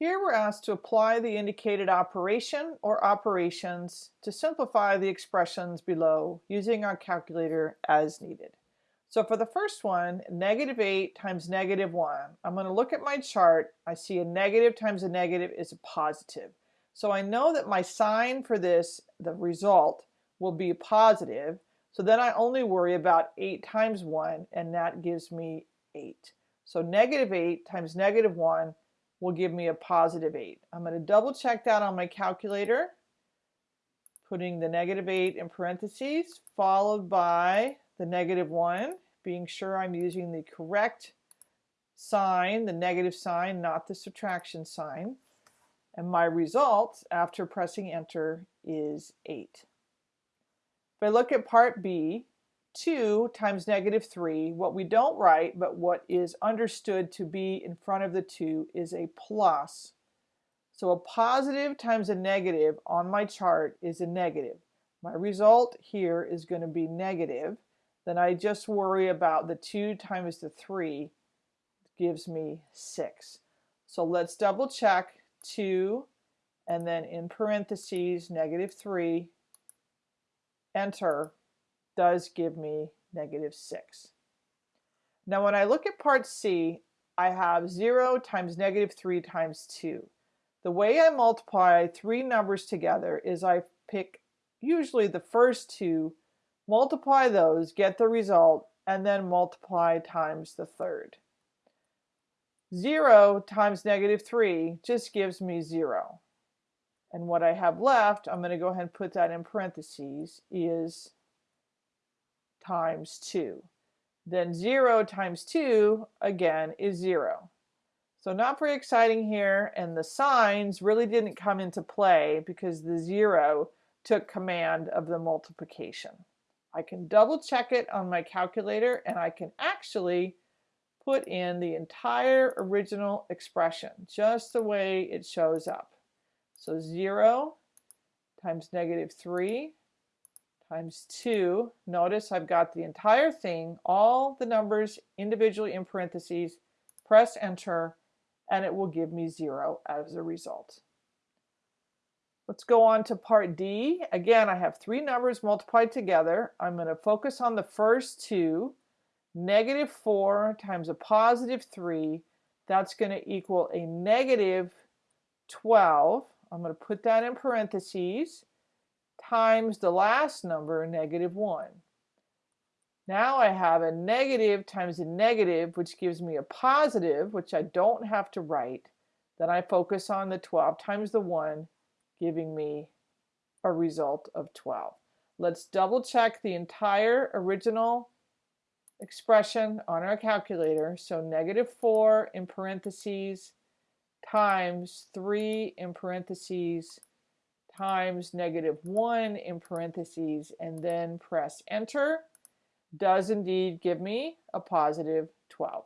Here we're asked to apply the indicated operation or operations to simplify the expressions below using our calculator as needed. So for the first one, negative 8 times negative 1, I'm going to look at my chart. I see a negative times a negative is a positive. So I know that my sign for this, the result, will be positive. So then I only worry about 8 times 1, and that gives me 8. So negative 8 times negative 1 will give me a positive 8. I'm going to double check that on my calculator, putting the negative 8 in parentheses, followed by the negative 1, being sure I'm using the correct sign, the negative sign, not the subtraction sign. And my result after pressing enter is 8. If I look at part B, 2 times negative 3, what we don't write, but what is understood to be in front of the 2 is a plus. So a positive times a negative on my chart is a negative. My result here is going to be negative. Then I just worry about the 2 times the 3 gives me 6. So let's double check 2 and then in parentheses negative 3 enter does give me negative 6. Now when I look at part C, I have 0 times negative 3 times 2. The way I multiply three numbers together is I pick usually the first two, multiply those, get the result, and then multiply times the third. 0 times negative 3 just gives me 0. And what I have left, I'm going to go ahead and put that in parentheses, is times 2. Then 0 times 2, again, is 0. So not very exciting here, and the signs really didn't come into play because the 0 took command of the multiplication. I can double check it on my calculator, and I can actually put in the entire original expression, just the way it shows up. So 0 times negative 3 times 2. Notice I've got the entire thing, all the numbers individually in parentheses. Press enter and it will give me 0 as a result. Let's go on to part D. Again, I have three numbers multiplied together. I'm going to focus on the first two. Negative 4 times a positive 3, that's going to equal a negative 12. I'm going to put that in parentheses times the last number, negative 1. Now I have a negative times a negative, which gives me a positive, which I don't have to write. Then I focus on the 12 times the 1, giving me a result of 12. Let's double check the entire original expression on our calculator. So negative 4 in parentheses times 3 in parentheses times negative 1 in parentheses and then press enter does indeed give me a positive 12.